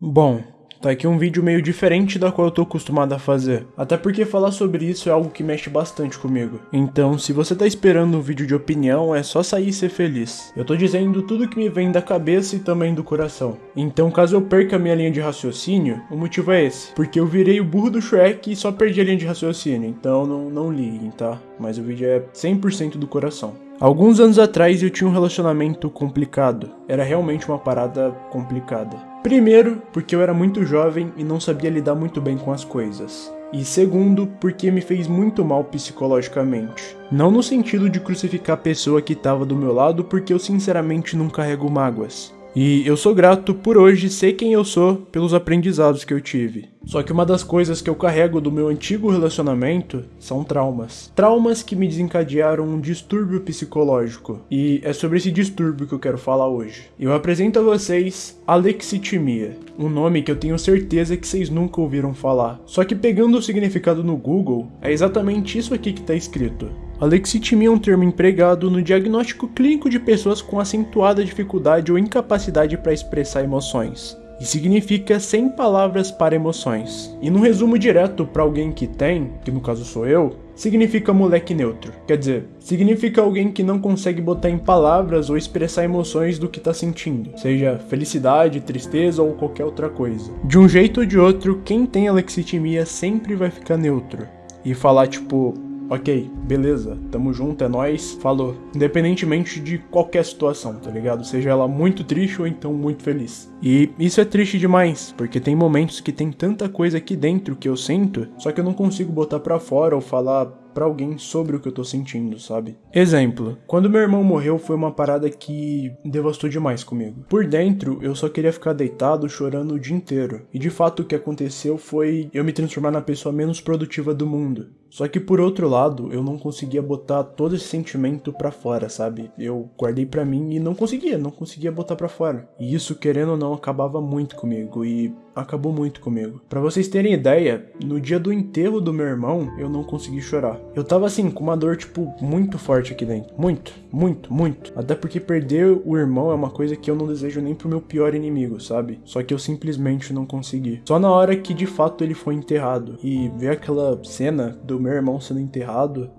Bom, tá aqui um vídeo meio diferente da qual eu tô acostumado a fazer. Até porque falar sobre isso é algo que mexe bastante comigo. Então, se você tá esperando um vídeo de opinião, é só sair e ser feliz. Eu tô dizendo tudo que me vem da cabeça e também do coração. Então, caso eu perca a minha linha de raciocínio, o motivo é esse. Porque eu virei o burro do Shrek e só perdi a linha de raciocínio. Então, não, não liguem, tá? Mas o vídeo é 100% do coração. Alguns anos atrás eu tinha um relacionamento complicado. Era realmente uma parada complicada. Primeiro, porque eu era muito jovem e não sabia lidar muito bem com as coisas. E segundo, porque me fez muito mal psicologicamente. Não no sentido de crucificar a pessoa que estava do meu lado, porque eu sinceramente não carrego mágoas. E eu sou grato por hoje ser quem eu sou pelos aprendizados que eu tive. Só que uma das coisas que eu carrego do meu antigo relacionamento são traumas. Traumas que me desencadearam um distúrbio psicológico. E é sobre esse distúrbio que eu quero falar hoje. Eu apresento a vocês alexitimia, um nome que eu tenho certeza que vocês nunca ouviram falar. Só que pegando o significado no Google, é exatamente isso aqui que está escrito. Alexitimia é um termo empregado no diagnóstico clínico de pessoas com acentuada dificuldade ou incapacidade para expressar emoções. E significa sem palavras para emoções. E no resumo direto para alguém que tem, que no caso sou eu, significa moleque neutro. Quer dizer, significa alguém que não consegue botar em palavras ou expressar emoções do que tá sentindo, seja felicidade, tristeza ou qualquer outra coisa. De um jeito ou de outro, quem tem alexitimia sempre vai ficar neutro. E falar tipo, ok, beleza, tamo junto, é nóis, falou. Independentemente de qualquer situação, tá ligado? Seja ela muito triste ou então muito feliz. E isso é triste demais, porque tem momentos que tem tanta coisa aqui dentro que eu sinto, só que eu não consigo botar pra fora ou falar para alguém sobre o que eu tô sentindo, sabe? Exemplo, quando meu irmão morreu foi uma parada que devastou demais comigo. Por dentro, eu só queria ficar deitado chorando o dia inteiro. E de fato o que aconteceu foi eu me transformar na pessoa menos produtiva do mundo. Só que por outro lado, eu não conseguia botar todo esse sentimento para fora, sabe? Eu guardei para mim e não conseguia, não conseguia botar para fora. E isso, querendo ou não, acabava muito comigo e acabou muito comigo. Para vocês terem ideia, no dia do enterro do meu irmão, eu não consegui chorar. Eu tava assim, com uma dor, tipo, muito forte aqui dentro. Muito, muito, muito. Até porque perder o irmão é uma coisa que eu não desejo nem pro meu pior inimigo, sabe? Só que eu simplesmente não consegui. Só na hora que de fato ele foi enterrado e ver aquela cena do meu irmão sendo enterrado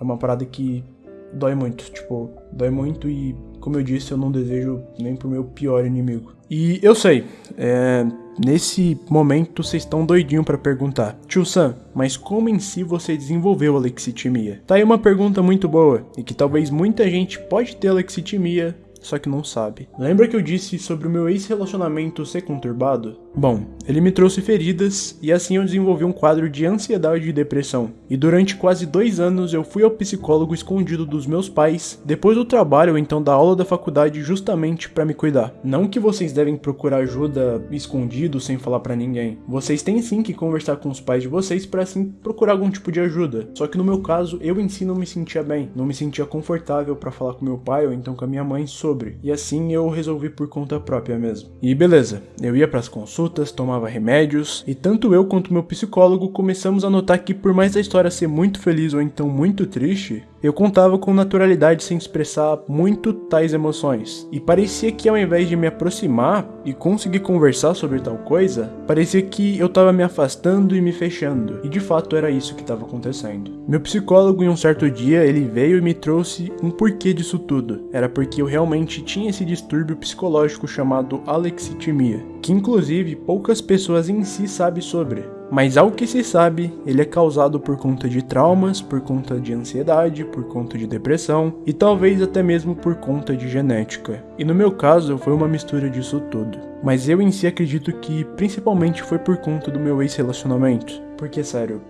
é uma parada que dói muito. Tipo, dói muito e, como eu disse, eu não desejo nem pro meu pior inimigo. E eu sei, é, nesse momento vocês estão doidinho para perguntar, Tio Sam, mas como em si você desenvolveu a lexitimia? Tá aí uma pergunta muito boa e que talvez muita gente pode ter lexitimia só que não sabe. Lembra que eu disse sobre o meu ex-relacionamento ser conturbado? Bom, ele me trouxe feridas e assim eu desenvolvi um quadro de ansiedade e depressão. E durante quase dois anos eu fui ao psicólogo escondido dos meus pais, depois do trabalho ou então da aula da faculdade, justamente para me cuidar. Não que vocês devem procurar ajuda escondido sem falar para ninguém. Vocês têm sim que conversar com os pais de vocês para assim procurar algum tipo de ajuda. Só que no meu caso, eu em si não me sentia bem, não me sentia confortável para falar com meu pai ou então com a minha mãe sobre. E assim eu resolvi por conta própria mesmo. E beleza, eu ia para as consultas tomava remédios, e tanto eu quanto meu psicólogo começamos a notar que por mais a história ser muito feliz ou então muito triste, eu contava com naturalidade sem expressar muito tais emoções. E parecia que ao invés de me aproximar e conseguir conversar sobre tal coisa, parecia que eu estava me afastando e me fechando. E de fato era isso que estava acontecendo. Meu psicólogo em um certo dia, ele veio e me trouxe um porquê disso tudo. Era porque eu realmente tinha esse distúrbio psicológico chamado alexitimia, que inclusive poucas pessoas em si sabem sobre mas ao que se sabe, ele é causado por conta de traumas, por conta de ansiedade, por conta de depressão e talvez até mesmo por conta de genética. E no meu caso, foi uma mistura disso tudo. Mas eu em si acredito que principalmente foi por conta do meu ex-relacionamento. Porque, sério,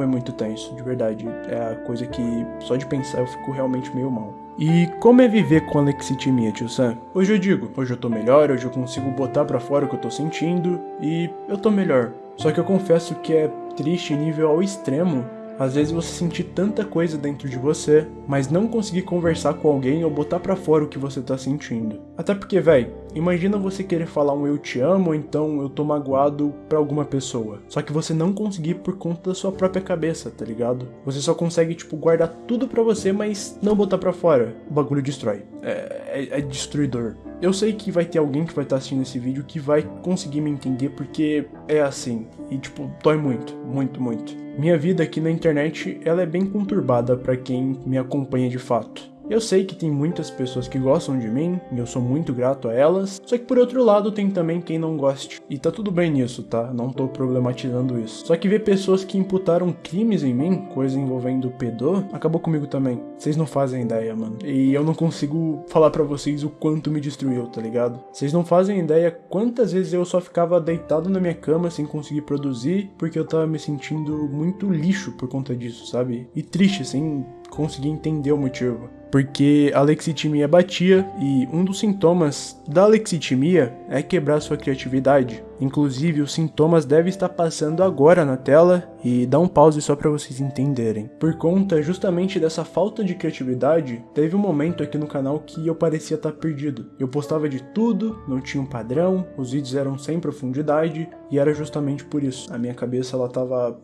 foi muito tenso, de verdade. É a coisa que só de pensar eu fico realmente meio mal. E como é viver com alexitimia, tio Sam? Hoje eu digo, hoje eu tô melhor, hoje eu consigo botar para fora o que eu tô sentindo e eu tô melhor. Só que eu confesso que é triste nível ao extremo às vezes você sentir tanta coisa dentro de você, mas não conseguir conversar com alguém ou botar para fora o que você tá sentindo. Até porque, véi, imagina você querer falar um eu te amo ou então eu tô magoado pra alguma pessoa. Só que você não conseguir por conta da sua própria cabeça, tá ligado? Você só consegue, tipo, guardar tudo pra você, mas não botar pra fora. O bagulho destrói. É, é, é destruidor. Eu sei que vai ter alguém que vai estar tá assistindo esse vídeo que vai conseguir me entender porque é assim. E, tipo, dói muito, muito, muito. Minha vida aqui na internet, ela é bem conturbada para quem me acompanha de fato. Eu sei que tem muitas pessoas que gostam de mim, e eu sou muito grato a elas, só que por outro lado tem também quem não goste. E tá tudo bem nisso, tá? Não tô problematizando isso. Só que ver pessoas que imputaram crimes em mim, coisa envolvendo pedô, acabou comigo também. Vocês não fazem ideia, mano. E eu não consigo falar para vocês o quanto me destruiu, tá ligado? Vocês não fazem ideia quantas vezes eu só ficava deitado na minha cama sem conseguir produzir, porque eu tava me sentindo muito lixo por conta disso, sabe? E triste, sem conseguir entender o motivo porque a lexitimia batia e um dos sintomas da lexitimia é quebrar sua criatividade. Inclusive, os sintomas devem estar passando agora na tela e dá um pause só para vocês entenderem. Por conta justamente dessa falta de criatividade, teve um momento aqui no canal que eu parecia estar perdido. Eu postava de tudo, não tinha um padrão, os vídeos eram sem profundidade e era justamente por isso. A minha cabeça ela tava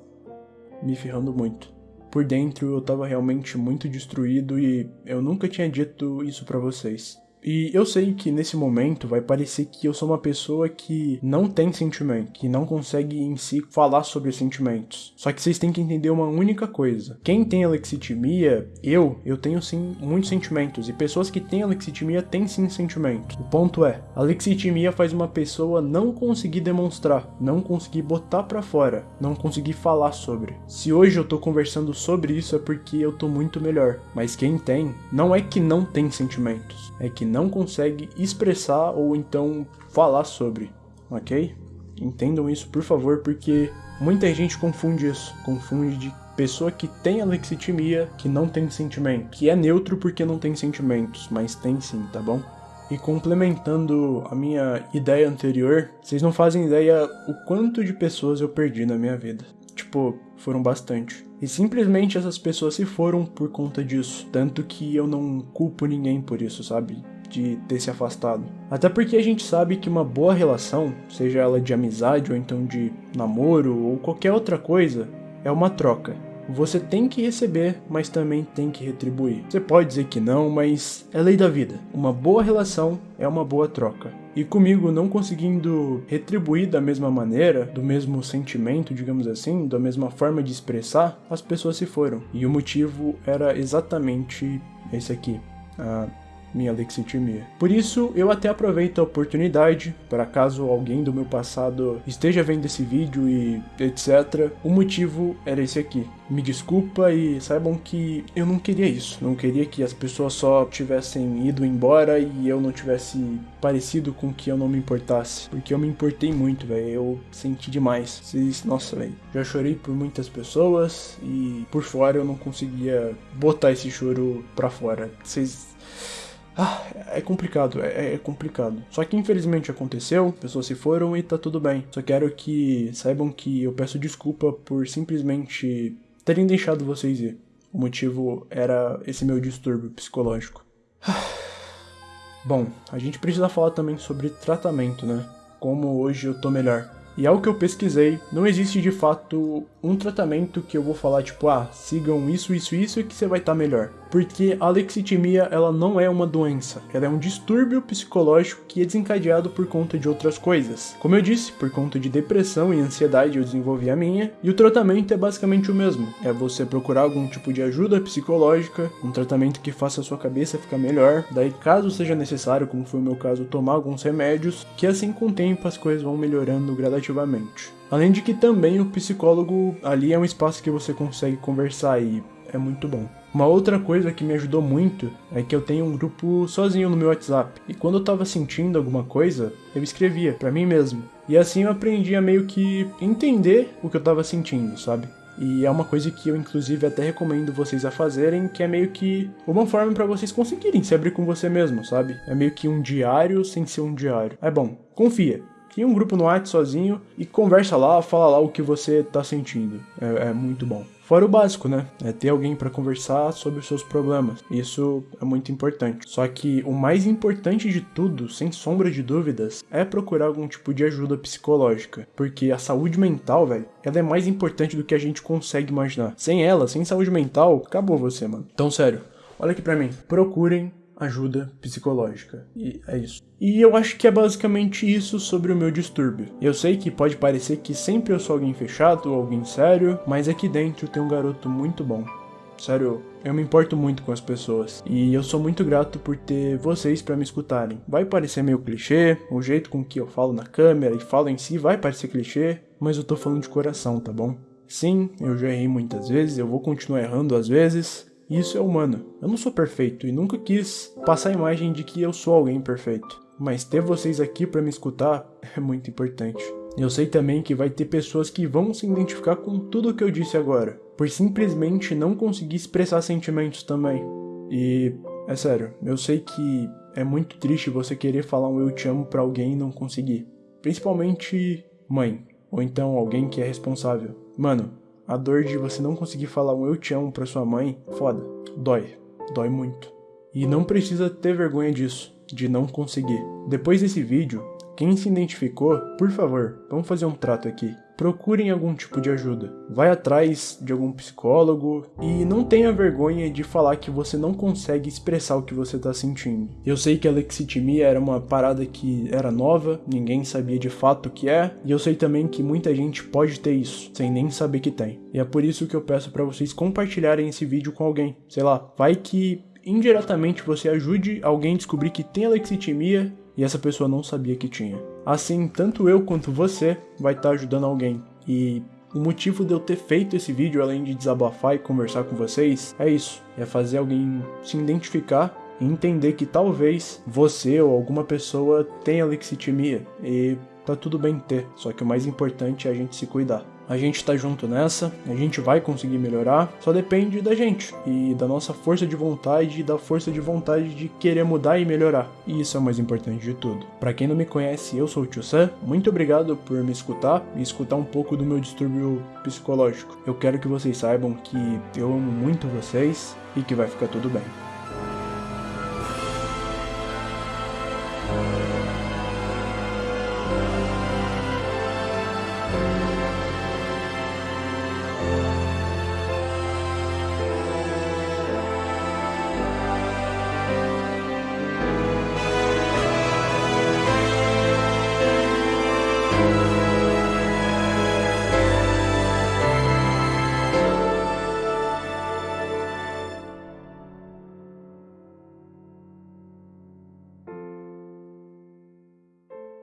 me ferrando muito por dentro eu tava realmente muito destruído e eu nunca tinha dito isso para vocês. E eu sei que nesse momento vai parecer que eu sou uma pessoa que não tem sentimento, que não consegue em si falar sobre sentimentos. Só que vocês têm que entender uma única coisa. Quem tem alexitimia, eu, eu tenho sim muitos sentimentos. E pessoas que têm alexitimia têm sim sentimentos. O ponto é, alexitimia faz uma pessoa não conseguir demonstrar, não conseguir botar para fora, não conseguir falar sobre. Se hoje eu tô conversando sobre isso é porque eu tô muito melhor. Mas quem tem, não é que não tem sentimentos, é que não consegue expressar ou então falar sobre, ok? Entendam isso, por favor, porque muita gente confunde isso, confunde de pessoa que tem alexitimia, que não tem sentimento, que é neutro porque não tem sentimentos, mas tem sim, tá bom? E complementando a minha ideia anterior, vocês não fazem ideia o quanto de pessoas eu perdi na minha vida. Tipo, foram bastante. E simplesmente essas pessoas se foram por conta disso. Tanto que eu não culpo ninguém por isso, sabe? De ter se afastado. Até porque a gente sabe que uma boa relação, seja ela de amizade ou então de namoro ou qualquer outra coisa, é uma troca. Você tem que receber, mas também tem que retribuir. Você pode dizer que não, mas é lei da vida. Uma boa relação é uma boa troca. E comigo não conseguindo retribuir da mesma maneira, do mesmo sentimento, digamos assim, da mesma forma de expressar, as pessoas se foram. E o motivo era exatamente esse aqui. Minha lexitimia. Por isso, eu até aproveito a oportunidade, para caso alguém do meu passado esteja vendo esse vídeo e etc. O motivo era esse aqui. Me desculpa e saibam que eu não queria isso. Não queria que as pessoas só tivessem ido embora e eu não tivesse parecido com que eu não me importasse. Porque eu me importei muito, velho. Eu senti demais. Vocês, nossa, velho. Já chorei por muitas pessoas e por fora eu não conseguia botar esse choro pra fora. Vocês ah, é complicado, é, é, complicado. Só que infelizmente aconteceu, pessoas se foram e tá tudo bem. Só quero que saibam que eu peço desculpa por simplesmente terem deixado vocês ir. O motivo era esse meu distúrbio psicológico. Bom, a gente precisa falar também sobre tratamento, né? Como hoje eu tô melhor. E ao que eu pesquisei, não existe de fato um tratamento que eu vou falar tipo, ah, sigam isso, isso, isso e que você vai estar tá melhor porque a lexitimia ela não é uma doença, ela é um distúrbio psicológico que é desencadeado por conta de outras coisas. Como eu disse, por conta de depressão e ansiedade eu desenvolvi a minha, e o tratamento é basicamente o mesmo, é você procurar algum tipo de ajuda psicológica, um tratamento que faça a sua cabeça ficar melhor, daí caso seja necessário, como foi o meu caso, tomar alguns remédios, que assim com o tempo as coisas vão melhorando gradativamente. Além de que também o psicólogo ali é um espaço que você consegue conversar e é muito bom. Uma outra coisa que me ajudou muito é que eu tenho um grupo sozinho no meu WhatsApp. E quando eu tava sentindo alguma coisa, eu escrevia para mim mesmo. E assim eu aprendi a meio que entender o que eu tava sentindo, sabe? E é uma coisa que eu inclusive até recomendo vocês a fazerem, que é meio que uma forma para vocês conseguirem se abrir com você mesmo, sabe? É meio que um diário sem ser um diário. É bom, confia cria um grupo no WhatsApp sozinho e conversa lá, fala lá o que você tá sentindo. É, é muito bom. Fora o básico, né? É ter alguém para conversar sobre os seus problemas. Isso é muito importante. Só que o mais importante de tudo, sem sombra de dúvidas, é procurar algum tipo de ajuda psicológica. Porque a saúde mental, velho, ela é mais importante do que a gente consegue imaginar. Sem ela, sem saúde mental, acabou você, mano. Então, sério, olha aqui pra mim. Procurem ajuda psicológica. E é isso. E eu acho que é basicamente isso sobre o meu distúrbio. Eu sei que pode parecer que sempre eu sou alguém fechado ou alguém sério, mas aqui dentro tem um garoto muito bom. Sério, eu me importo muito com as pessoas e eu sou muito grato por ter vocês para me escutarem. Vai parecer meio clichê, o jeito com que eu falo na câmera e falo em si vai parecer clichê, mas eu tô falando de coração, tá bom? Sim, eu já errei muitas vezes, eu vou continuar errando às vezes, e isso é humano. Eu não sou perfeito e nunca quis passar a imagem de que eu sou alguém perfeito. Mas ter vocês aqui para me escutar é muito importante. Eu sei também que vai ter pessoas que vão se identificar com tudo o que eu disse agora, por simplesmente não conseguir expressar sentimentos também. E é sério, eu sei que é muito triste você querer falar um eu te amo para alguém e não conseguir. Principalmente mãe, ou então alguém que é responsável. Mano, a dor de você não conseguir falar um eu te amo pra sua mãe, foda. Dói. Dói muito. E não precisa ter vergonha disso, de não conseguir. Depois desse vídeo, quem se identificou, por favor, vamos fazer um trato aqui procurem algum tipo de ajuda. Vai atrás de algum psicólogo e não tenha vergonha de falar que você não consegue expressar o que você está sentindo. Eu sei que a lexitimia era uma parada que era nova, ninguém sabia de fato o que é, e eu sei também que muita gente pode ter isso, sem nem saber que tem. E é por isso que eu peço para vocês compartilharem esse vídeo com alguém. Sei lá, vai que indiretamente você ajude alguém a descobrir que tem lexitimia e essa pessoa não sabia que tinha. Assim, tanto eu quanto você vai estar tá ajudando alguém. E o motivo de eu ter feito esse vídeo, além de desabafar e conversar com vocês, é isso: é fazer alguém se identificar e entender que talvez você ou alguma pessoa tenha lexitimia e tá tudo bem ter, só que o mais importante é a gente se cuidar. A gente tá junto nessa, a gente vai conseguir melhorar, só depende da gente e da nossa força de vontade e da força de vontade de querer mudar e melhorar. E isso é o mais importante de tudo. Para quem não me conhece, eu sou o Tio Sam. Muito obrigado por me escutar e escutar um pouco do meu distúrbio psicológico. Eu quero que vocês saibam que eu amo muito vocês e que vai ficar tudo bem.